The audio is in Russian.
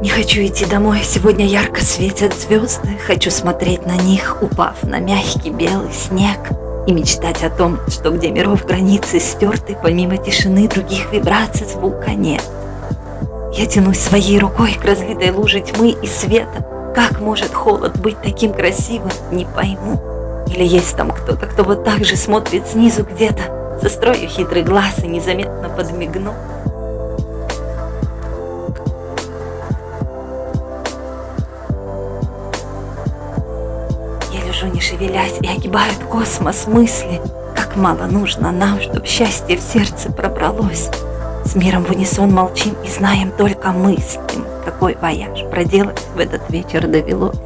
Не хочу идти домой, сегодня ярко светят звезды, Хочу смотреть на них, упав на мягкий белый снег, И мечтать о том, что где миров границы стерты, Помимо тишины других вибраций звука нет. Я тянусь своей рукой к разлитой луже тьмы и света, Как может холод быть таким красивым, не пойму. Или есть там кто-то, кто вот так же смотрит снизу где-то, Сострою хитрый глаз и незаметно подмигну. Лежу, не шевелясь, и огибают космос мысли. Как мало нужно нам, чтоб счастье в сердце пробралось. С миром в унисон молчим и знаем только мы с ним, какой вояж проделать в этот вечер довелось.